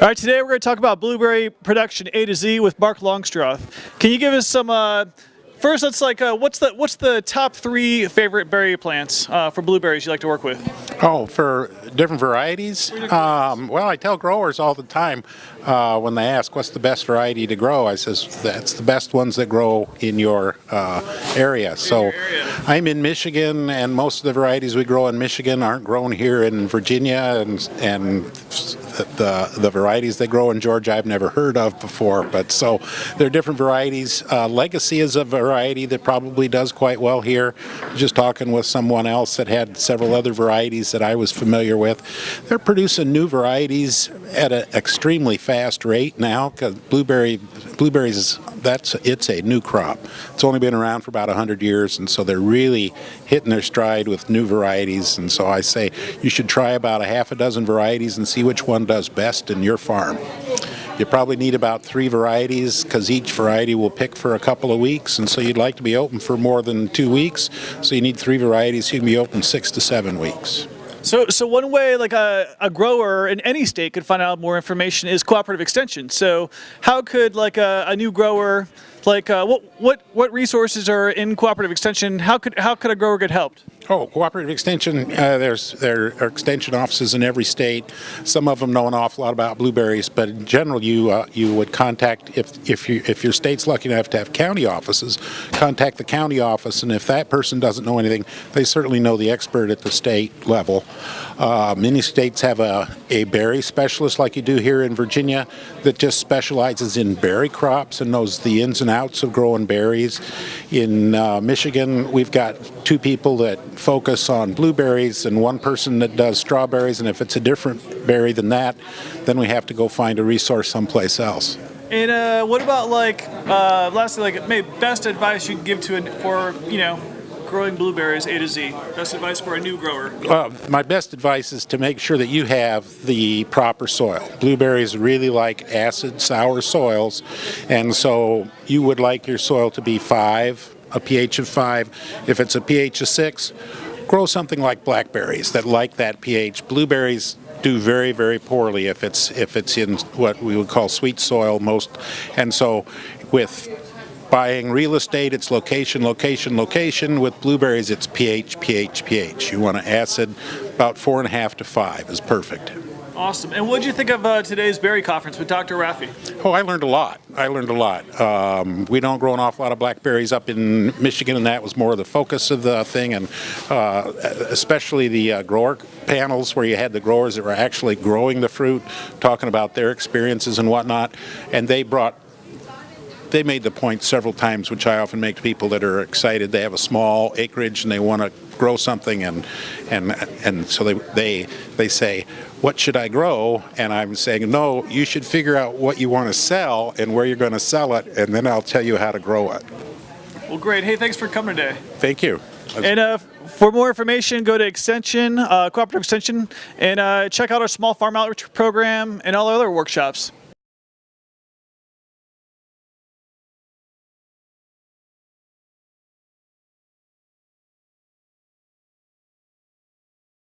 All right, today we're going to talk about blueberry production A to Z with Mark Longstroth. Can you give us some, uh, first let's like, uh, what's the what's the top three favorite berry plants uh, for blueberries you like to work with? Oh, for different varieties? Um, well, I tell growers all the time uh, when they ask what's the best variety to grow, I says that's the best ones that grow in your uh, area. So area. I'm in Michigan and most of the varieties we grow in Michigan aren't grown here in Virginia and, and the, the varieties they grow in Georgia I've never heard of before, but so there are different varieties. Uh, Legacy is a variety that probably does quite well here. Just talking with someone else that had several other varieties that I was familiar with. They're producing new varieties at an extremely fast rate now because blueberry blueberries that's it's a new crop. It's only been around for about 100 years and so they're really hitting their stride with new varieties and so I say you should try about a half a dozen varieties and see which one does best in your farm. You probably need about three varieties because each variety will pick for a couple of weeks and so you'd like to be open for more than two weeks so you need three varieties you can be open six to seven weeks. So, so one way like a, a grower in any state could find out more information is cooperative extension. So how could like a, a new grower, like uh, what, what, what resources are in cooperative extension? How could, how could a grower get helped? Oh, cooperative extension, uh, there's there are extension offices in every state. Some of them know an awful lot about blueberries, but in general you uh, you would contact, if, if, you, if your state's lucky enough to have county offices, contact the county office, and if that person doesn't know anything, they certainly know the expert at the state level. Uh, many states have a, a berry specialist like you do here in Virginia that just specializes in berry crops and knows the ins and outs of growing berries. In uh, Michigan, we've got two people that focus on blueberries and one person that does strawberries and if it's a different berry than that then we have to go find a resource someplace else. And uh, what about like, uh, lastly, like maybe best advice you can give to, a, for, you know, growing blueberries A to Z? Best advice for a new grower? Uh, my best advice is to make sure that you have the proper soil. Blueberries really like acid, sour soils, and so you would like your soil to be five, a pH of 5. If it's a pH of 6, grow something like blackberries that like that pH. Blueberries do very very poorly if it's if it's in what we would call sweet soil most and so with buying real estate it's location location location with blueberries it's pH pH pH you want an acid about four and a half to five is perfect Awesome. And what did you think of uh, today's berry conference with Dr. Rafie? Oh, I learned a lot. I learned a lot. Um, we don't grow an awful lot of blackberries up in Michigan, and that was more of the focus of the thing, and uh, especially the uh, grower panels where you had the growers that were actually growing the fruit, talking about their experiences and whatnot, and they brought they made the point several times, which I often make to people that are excited. They have a small acreage and they want to grow something, and and and so they they they say, "What should I grow?" And I'm saying, "No, you should figure out what you want to sell and where you're going to sell it, and then I'll tell you how to grow it." Well, great. Hey, thanks for coming today. Thank you. And uh, for more information, go to Extension, uh, Cooperative Extension, and uh, check out our small farm outreach program and all our other workshops.